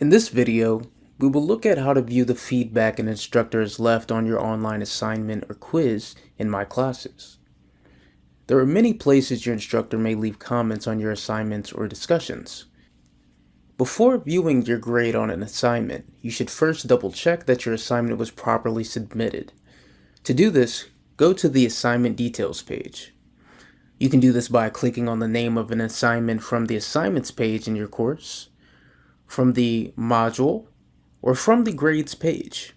In this video, we will look at how to view the feedback an instructor has left on your online assignment or quiz in My Classes. There are many places your instructor may leave comments on your assignments or discussions. Before viewing your grade on an assignment, you should first double check that your assignment was properly submitted. To do this, go to the assignment details page. You can do this by clicking on the name of an assignment from the assignments page in your course, from the module, or from the grades page.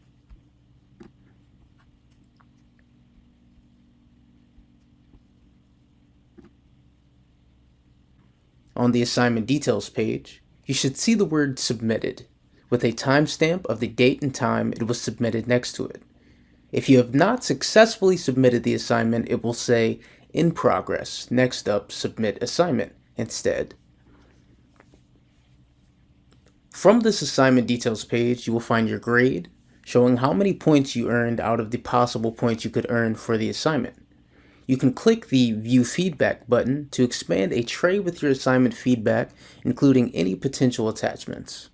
On the assignment details page, you should see the word submitted with a timestamp of the date and time it was submitted next to it. If you have not successfully submitted the assignment, it will say in progress. Next up, submit assignment instead. From this assignment details page, you will find your grade, showing how many points you earned out of the possible points you could earn for the assignment. You can click the View Feedback button to expand a tray with your assignment feedback, including any potential attachments.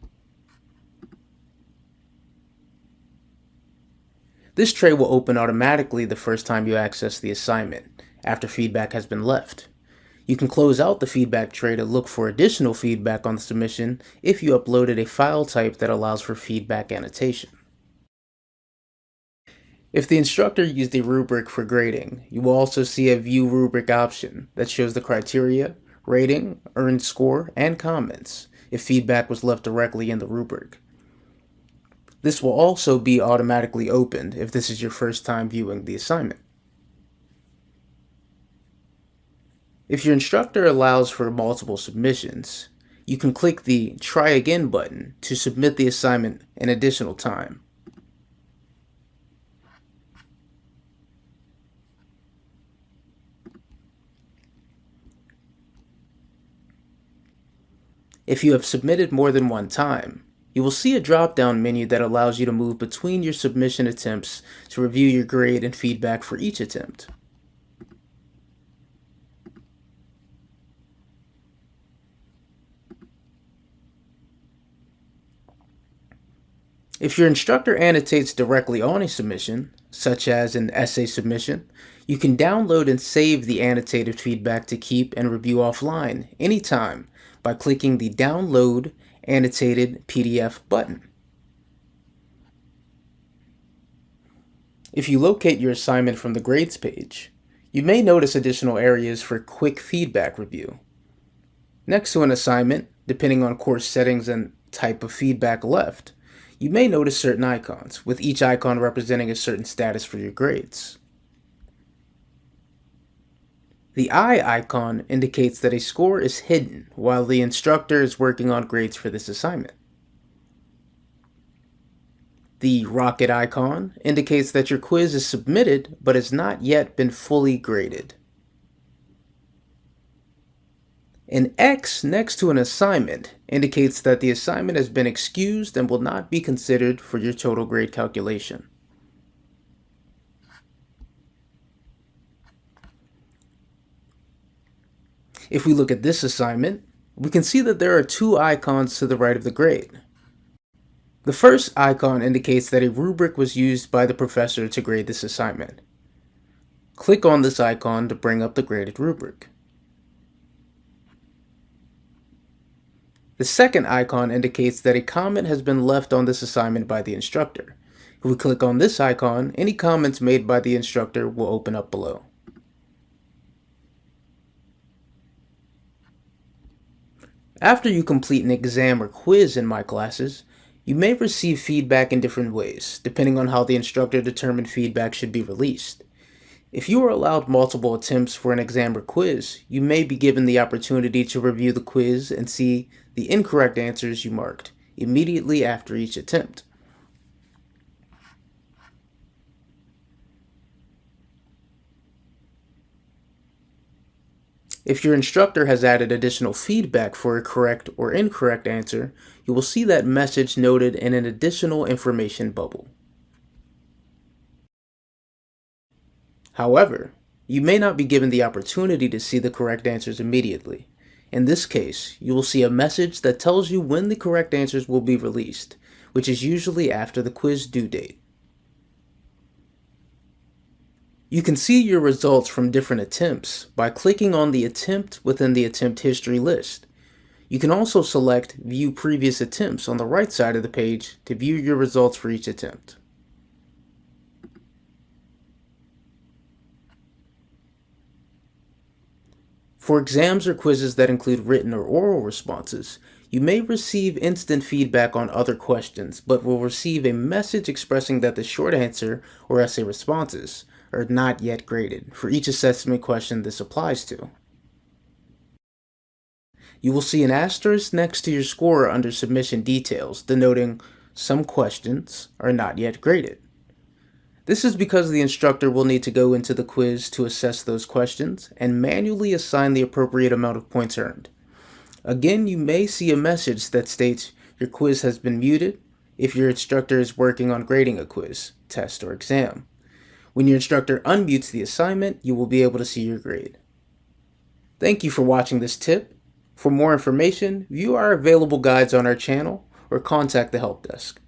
This tray will open automatically the first time you access the assignment, after feedback has been left. You can close out the feedback tray to look for additional feedback on the submission if you uploaded a file type that allows for feedback annotation. If the instructor used a rubric for grading, you will also see a View Rubric option that shows the criteria, rating, earned score, and comments if feedback was left directly in the rubric. This will also be automatically opened if this is your first time viewing the assignment. If your instructor allows for multiple submissions, you can click the Try Again button to submit the assignment an additional time. If you have submitted more than one time, you will see a drop-down menu that allows you to move between your submission attempts to review your grade and feedback for each attempt. If your instructor annotates directly on a submission, such as an essay submission, you can download and save the annotated feedback to keep and review offline anytime by clicking the Download Annotated PDF button. If you locate your assignment from the grades page, you may notice additional areas for quick feedback review. Next to an assignment, depending on course settings and type of feedback left, you may notice certain icons, with each icon representing a certain status for your grades. The eye icon indicates that a score is hidden while the instructor is working on grades for this assignment. The rocket icon indicates that your quiz is submitted but has not yet been fully graded. An X next to an assignment indicates that the assignment has been excused and will not be considered for your total grade calculation. If we look at this assignment, we can see that there are two icons to the right of the grade. The first icon indicates that a rubric was used by the professor to grade this assignment. Click on this icon to bring up the graded rubric. The second icon indicates that a comment has been left on this assignment by the instructor. If we click on this icon, any comments made by the instructor will open up below. After you complete an exam or quiz in my classes, you may receive feedback in different ways, depending on how the instructor determined feedback should be released. If you are allowed multiple attempts for an exam or quiz, you may be given the opportunity to review the quiz and see the incorrect answers you marked immediately after each attempt. If your instructor has added additional feedback for a correct or incorrect answer, you will see that message noted in an additional information bubble. However, you may not be given the opportunity to see the correct answers immediately. In this case, you will see a message that tells you when the correct answers will be released, which is usually after the quiz due date. You can see your results from different attempts by clicking on the attempt within the attempt history list. You can also select View Previous Attempts on the right side of the page to view your results for each attempt. For exams or quizzes that include written or oral responses, you may receive instant feedback on other questions, but will receive a message expressing that the short answer or essay responses are not yet graded for each assessment question this applies to. You will see an asterisk next to your score under submission details denoting some questions are not yet graded. This is because the instructor will need to go into the quiz to assess those questions and manually assign the appropriate amount of points earned. Again, you may see a message that states your quiz has been muted if your instructor is working on grading a quiz, test, or exam. When your instructor unmutes the assignment, you will be able to see your grade. Thank you for watching this tip. For more information, view our available guides on our channel or contact the help desk.